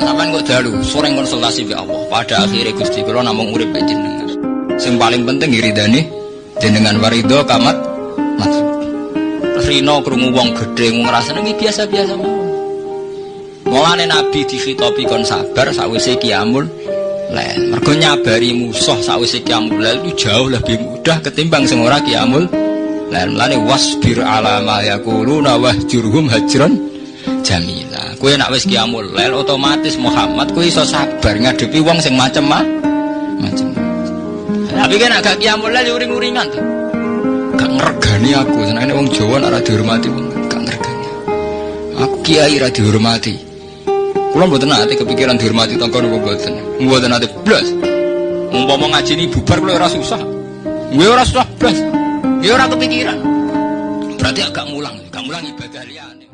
sampean kok dalu, sering konsultasi be Allah. Pada akhirnya Gusti kula namung urip jenengan. Sing paling penting iridane jenengan warido kamat maksud. Rino krungu wong gedhe ngrasane iki biasa-biasa mawon. Mulane Nabi dikhitopi kon sabar sawise kiamul lail. Mergo nyabari musuh sawise kiamul lail itu jauh lebih mudah ketimbang sing ora kiamul lail. Mulane wasbir ala ma yaquluna wahjurhum hajran jamila. Kowe nak wis kiamul lail otomatis Muhammad kowe iso sabar ngadepi wong sing macem mah macem. Tapi kan agak kiamul lail uring-uringan tuh. Gak ngergani aku, senangnya wong Jawa nak dihormati wong gak ngergani. Aku kiai ra dihormati. Kulo mboten nate kepikiran dihormati tangga napa mboten. Mboten nate blas. Umpama ngaji ini bubar kulo ora susah. Gue ora susah blas. Ya ora kepikiran. Berarti agak mulang, gak mulang ibadah liyane.